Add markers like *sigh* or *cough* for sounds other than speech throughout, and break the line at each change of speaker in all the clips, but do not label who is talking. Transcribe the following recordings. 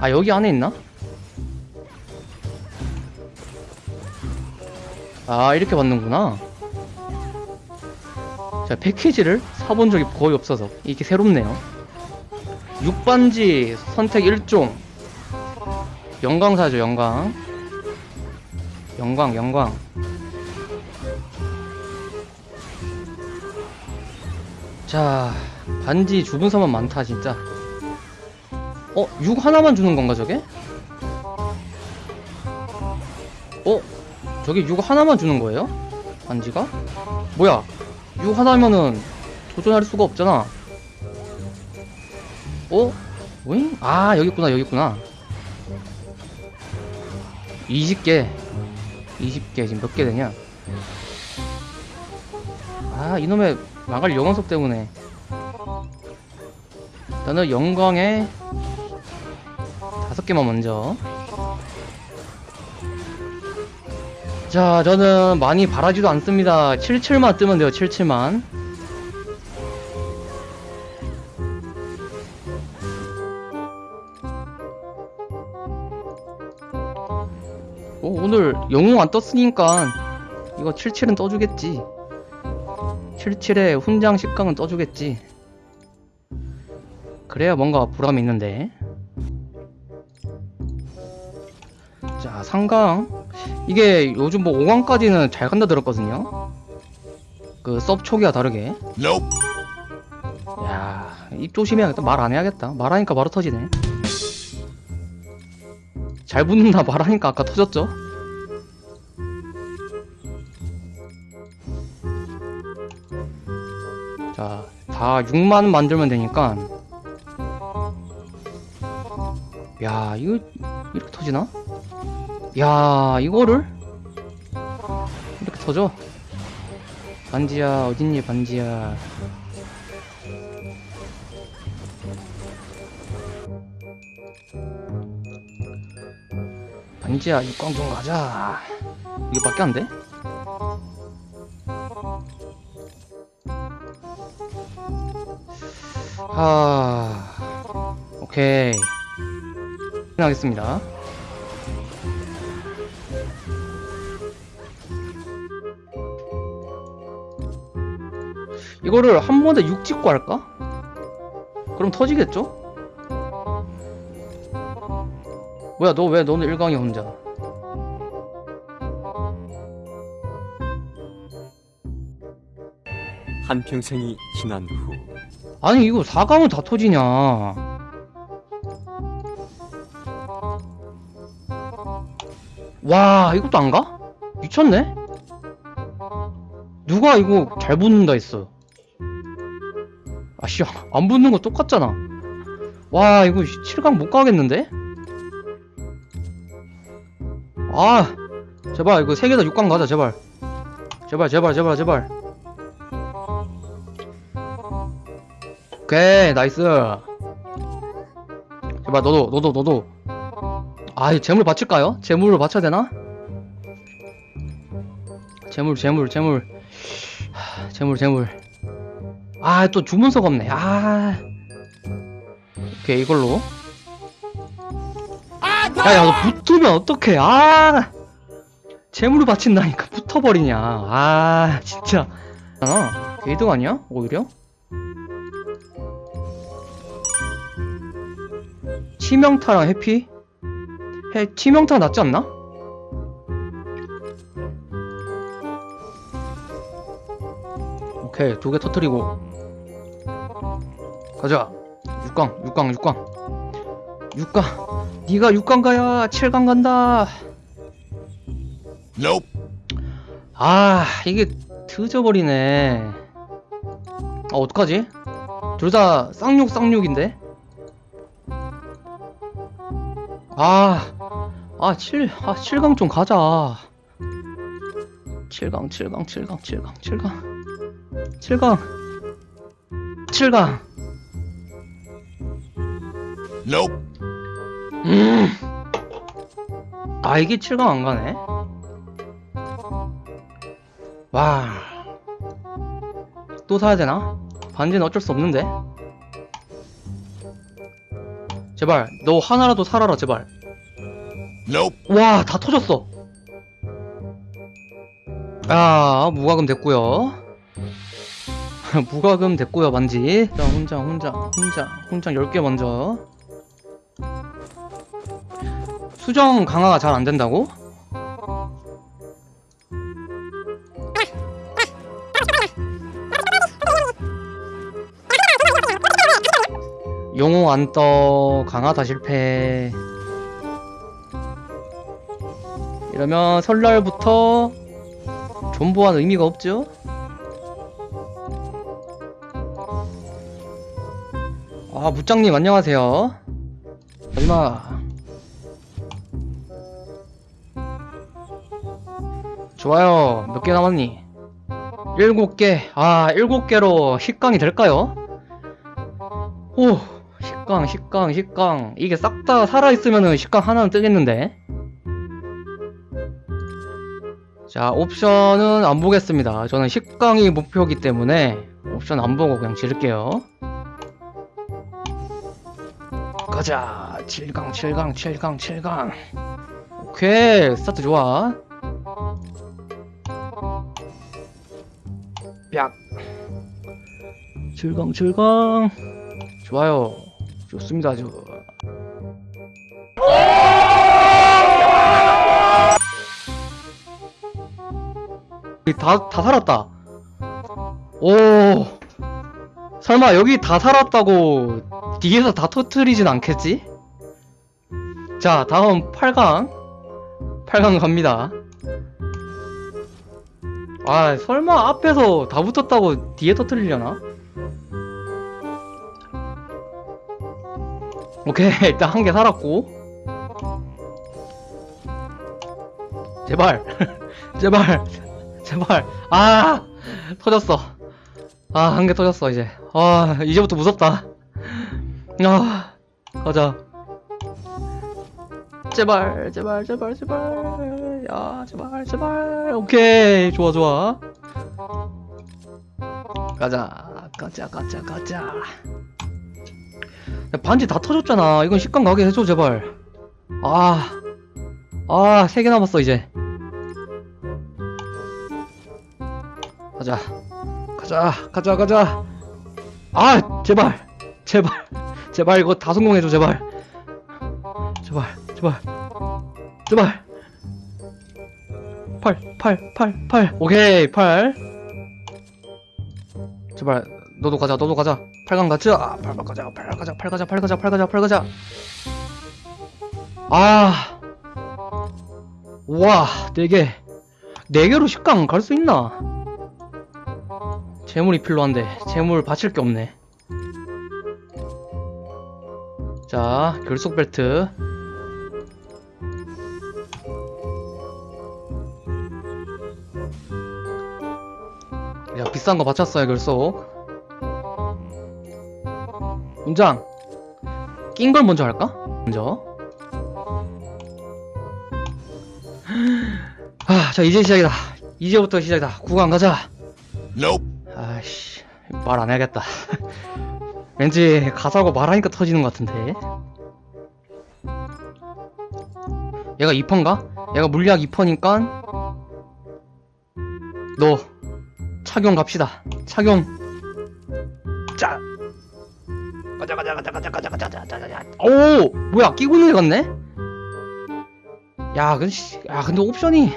아 여기 안에 있나? 아 이렇게 받는구나. 자 패키지를 사본 적이 거의 없어서 이게 새롭네요. 6반지 선택 1종. 영광 사죠 영광. 영광 영광. 자 반지 주문서만 많다 진짜 어? 6 하나만 주는 건가 저게? 어? 저게 6 하나만 주는 거예요? 반지가? 뭐야 6 하나면은 도전할 수가 없잖아 어? 오잉? 아 여기 있구나 여기 있구나 20개 20개 지금 몇 개 되냐 아 이놈의 망할 영원석 때문에 일단은 영광에 다섯 개만 먼저. 자 저는 많이 바라지도 않습니다. 77만 뜨면 돼요 77만. 어, 오늘 영웅 안 떴으니까 이거 77은 떠주겠지. 77에 훈장 10강은 떠주겠지 그래야 뭔가 보람이 있는데. 자 상강. 이게 요즘 뭐 5강까지는 잘 간다 들었거든요. 그섭 초기와 다르게.
Nope.
야입 조심해야겠다. 말 안 해야겠다. 말하니까 바로 터지네. 잘 붙는다. 말하니까 아까 터졌죠? 자 다 6만 만들면 되니까 야 이거 이렇게 터지나? 야 이거를 이렇게 터져 반지야 어딨니 반지야 반지야 육광 좀 가자 이거밖에 안 돼? 하 오케이 하겠습니다 이거를 한 번에 6 찍고 할까? 그럼 터지겠죠? 뭐야 너 왜 너는 1강이 혼자
한평생이 지난 후
아니 이거 4강은 다 터지냐 와 이것도 안 가? 미쳤네? 누가 이거 잘 붙는다 했어 아씨 안 붙는 거 똑같잖아 와 이거 7강 못 가겠는데? 아 제발 이거 3개 다 6강 가자 제발 제발 제발 제발 제발 오케이 nice 제발 너도 너도 너도 아 이 제물 바칠까요? 제물을 바쳐야 되나? 제물 제물 제물 하, 재물 재물 아 또 주문서가 없네 아 오케이 이걸로 야 야 너 붙으면 어떡해 아 재물을 바친다니까 붙어버리냐 아 진짜 아 게이드가 아니야? 오히려? 치명타랑 해피? 해 치명타 낫지 않나? 오케이 두 개 터트리고 가자 6강 6강 6강 6강 네가 6강 가야 7강 간다
Nope.
아 이게 늦어버리네 아 어떡하지? 둘 다 쌍욕 쌍욕인데? 아, 아, 7, 아, 7강 좀 가자. 7강, 7강, 7강, 7강, 7강. 7강. 7강.
Nope.
음. 아, 이게 7강 안 가네? 와. 또 사야 되나? 반지는 어쩔 수 없는데? 제발 너 하나라도 살아라 제발. 와 다 터졌어. 아 무과금 됐고요. *laughs* 무과금 됐고요 만지. 자 혼자 혼자 혼자 혼자 10개 먼저. 수정 강화가 잘 안 된다고? 용호 안떠. 강화다 실패 이러면 설날부터 존버한 의미가 없죠? 아 무장님 안녕하세요 마지막 좋아요 몇 개 남았니? 일곱 개아 일곱 개로 식강이 될까요? 오 식강 식강 식강 이게 싹 다 살아있으면은 식강 하나는 뜨겠는데 자 옵션은 안 보겠습니다. 저는 식강이 목표이기 때문에 옵션 안 보고 그냥 지를게요. 가자. 7강 7강 7강 7강. 오케이 스타트 좋아. 약. 7강 7강. 좋아요. 좋습니다 아주 다, 다 살았다. 오. 설마 여기 다 살았다고 뒤에서 다 터트리진 않겠지? 자, 다음 8강. 8강 갑니다. 아, 설마 앞에서 다 붙었다고 뒤에 터트리려나? 오케이, *laughs* 일단 한 개 살았고. 제발. *laughs* 제발. 제발. 아 터졌어. 아 한 개 터졌어 이제. 아 이제부터 무섭다. 아 가자. 제발 제발 제발 제발. 야 제발 제발. 오케이. 좋아 좋아. 가자 가자 가자 가자. 야, 반지 다 터졌잖아. 이건 식감 가게 해줘 제발. 아아 세 개 남았어 이제 가자. 가자 가자 가자. 아 제발 제발 제발 이거 다 성공해줘 제발. 제발 제발 제발. 8 8 8 8 오케이 8 제발 너도 가자 너도 가자. 8강 가자 8강 가자 8 가자 8 가자 8 가자 8 가자 8 가자. 아. 우와 4개. 4개로 10강 갈 수 있나 재물이 필요한데 재물 바칠 게 없네. 자 결속 벨트. 야 비싼 거 바쳤어요 결속. 문장. 낀 걸 먼저 할까? 먼저. 아자 이제 시작이다. 이제부터 시작이다. 구간 가자.
Nope.
말 안 해야겠다. 왠지 가사고 말하니까 터지는 것 같은데. 얘가 2퍼인가? 얘가 물약 2퍼니까 너 착용 갑시다. 착용. 짜. 가자 가자 가자 가자 가자 가자 가자 가자 오! 뭐야 끼고 있는 애 같네? 야 근데 씨, 야 근데 옵션이.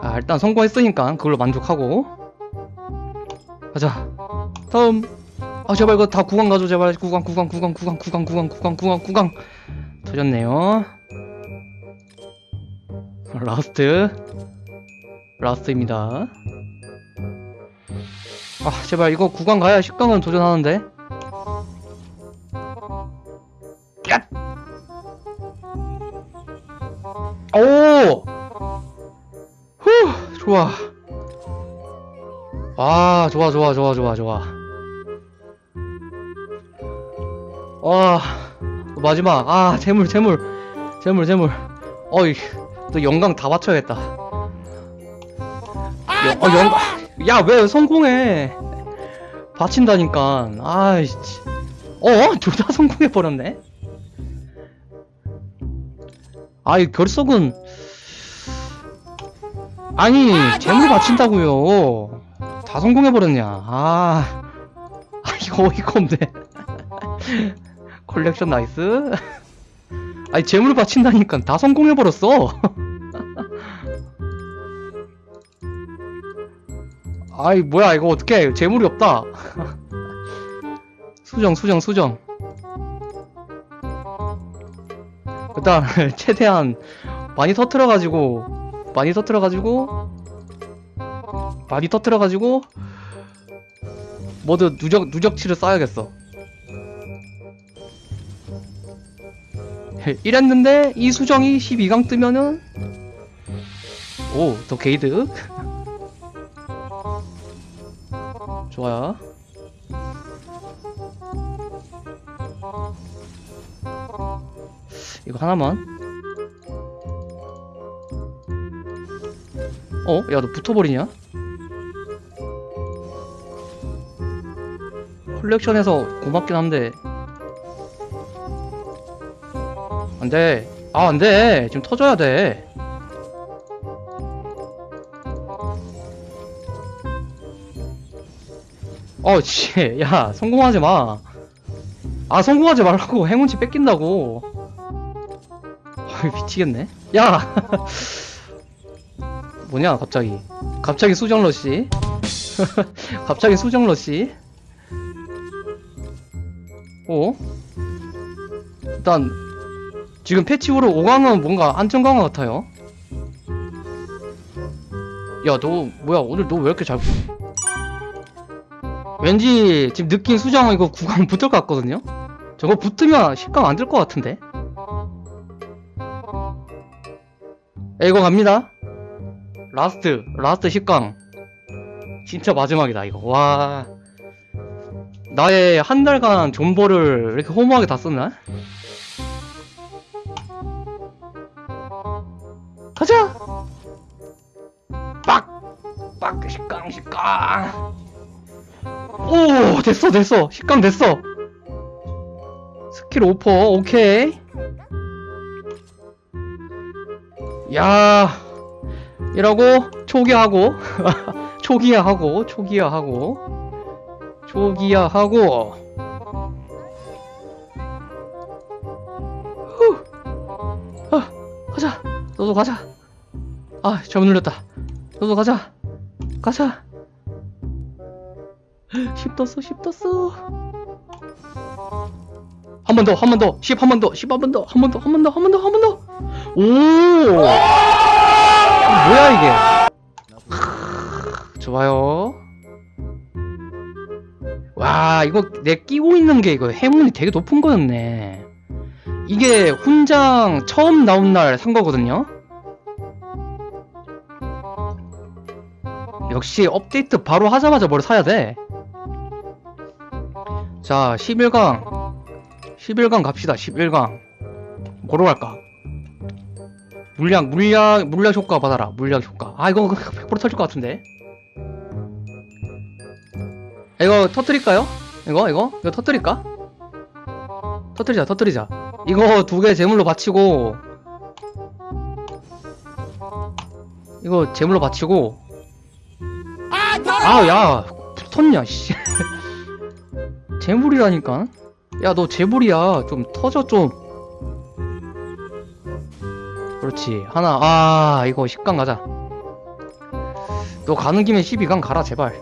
아 일단 성공했으니까 그걸로 만족하고 가자. 다음. 아 제발 이거 다 구강 가줘 제발. 구강 구강 구강 구강 구강 구강 구강 구강 구강. 터졌네요. Last. Last입니다. 아 제발 이거 9강 가야 10강은 도전하는데. 야! 오! 후! 좋아 아 좋아 좋아 좋아 좋아 좋아. 와 마지막. 아 재물 재물. 재물 재물. 어이 또 영광 다 바쳐야겠다. 영, 어, 영광. 야왜 성공해? 바친다니까. 아이씨. 어? 둘 다 *laughs* 성공해버렸네? 아이 결석은 아니 재물 바친다고요 다 성공해버렸냐. 아, 아 이거 어이가 없네. 컬렉션 nice. 아니 제물 바친다니까 다 성공해버렸어. 아이 뭐야 이거 어떡해. 제물이 없다. 수정 수정 수정. 일단 최대한 많이 터트려가지고 많이 터트려가지고 많이 터트려가지고 모두 누적 누적치를 쌓아야겠어 이랬는데 이 수정이 12강 뜨면은 오 더 게이드 *laughs* 좋아요 이거 하나만 어? 야 너 붙어버리냐? 컬렉션에서 고맙긴 한데. 안돼. 아 안돼. 지금 터져야 돼. 어씨. *laughs* 야 성공하지 마아 성공하지 말라고. 행운치 뺏긴다고. 아 미치겠네. 야! *laughs* 뭐냐 갑자기. 갑자기 수정러시. *laughs* 갑자기 수정러 시 어? 일단 지금 패치 후로 5강은 뭔가 강화 같아요. 야 너 뭐야? 오늘 너 왜 이렇게 잘 왠지 지금 느낀 수정 이거 9강 *laughs* 붙을 것 같거든요? 저거 붙으면 10강 안 될 것 같은데? 야, 이거 갑니다. Last last 10강. 진짜 마지막이다 이거. 와 나의 한 달간 존버를 이렇게 허무하게 다 썼나? 가자! 빡! 빡! 10강 10강 오 됐어 됐어 10강 됐어 스킬 오퍼 오케이 야 이러고 초기화하고 *laughs* 초기화하고 초기화하고 초기화하고. 후. 아, 가자. 너도 가자. 아 잘못 눌렸다. 너도 가자. 가자. 10 떴어 10 떴어. 한 번 더 한 번 더. 10 한 번 더. 10 한 번 더. 한 번 더 한 번 더 한 번 더 한 번 더. 오! 뭐야 이게? 크, 좋아요 와 이거 내 끼고 있는 게 이거 행운이 되게 높은 거였네 이게 훈장 처음 나온 날 산 거거든요 역시 업데이트 바로 하자마자 뭘 사야 돼 자, 11강. 11강 갑시다, 11강. 뭐로 갈까? 물약, 물약, 물약 효과 받아라. 물약 효과. 아, 이거 *laughs* 100% 터질 것 같은데. 이거 터뜨릴까요? 이거, 이거? 이거 터뜨릴까? 터뜨리자, 터뜨리자. 이거 두 개 제물로 바치고, 이거 제물로 바치고, 아, 야, 붙었냐, 씨. *laughs* 재물이라니까? 야, 너 재물이야. 좀 터져, 좀. 그렇지. 하나. 아, 이거 10강 가자. 너 가는 김에 12강 가라, 제발.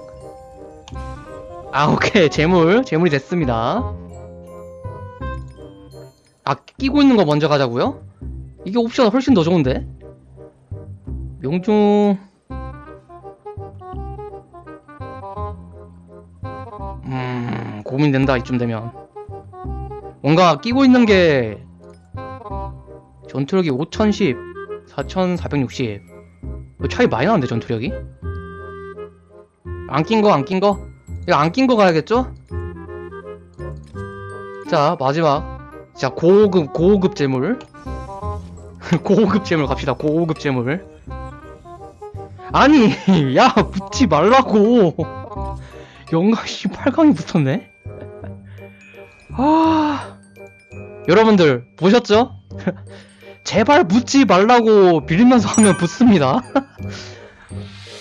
아, 오케이. 재물. 재물이 됐습니다. 아, 끼고 있는 거 먼저 가자고요? 이게 옵션 훨씬 더 좋은데? 명중... 음, 고민된다, 이쯤 되면. 뭔가 끼고 있는 게, 전투력이 5010, 4460. 이거 차이 많이 나는데, 전투력이? 안 낀 거, 안 낀 거? 이거 안 낀 거 가야겠죠? 자, 마지막. 자, 고급, 고급 재물. *laughs* 고급 재물 갑시다, 고급 재물. 아니, *laughs* 야, 붙지 말라고. *laughs* 영가 씨 8강이 붙었네? 아, 여러분들 보셨죠? 제발 묻지 말라고 빌면서 하면 붙습니다.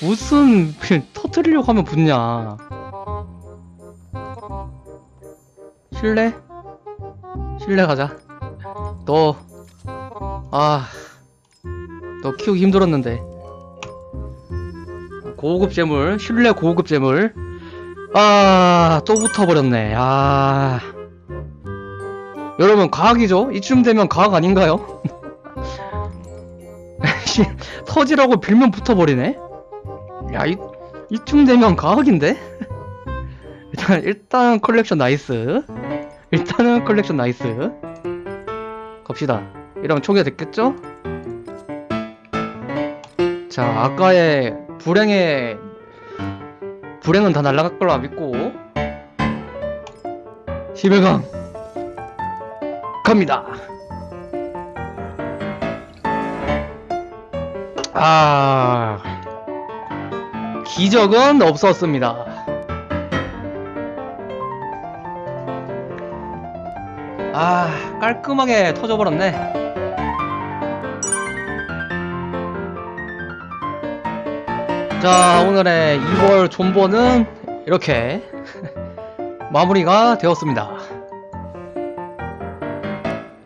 무슨 터트리려고 하면 붙냐? 실내? 실내 가자. 너, 아, 너 키우기 힘들었는데. 고급 재물, 실내 고급 재물. 아, 또 붙어버렸네. 아. 여러분, 과학이죠? 이쯤 되면 과학 아닌가요? 씨, *laughs* 터지라고 빌면 붙어버리네? 야, 이, 이쯤 되면 과학인데? *laughs* 일단, 일단 컬렉션 nice. 일단은 컬렉션 nice. 갑시다. 이러면 초기화 됐겠죠? 자, 아까의 불행의, 불행은 다 날아갈 걸로 믿고, 11강, 갑니다. 아, 기적은 없었습니다. 아, 깔끔하게 터져버렸네. 자, 오늘의 2월 존버는 이렇게 *laughs* 마무리가 되었습니다.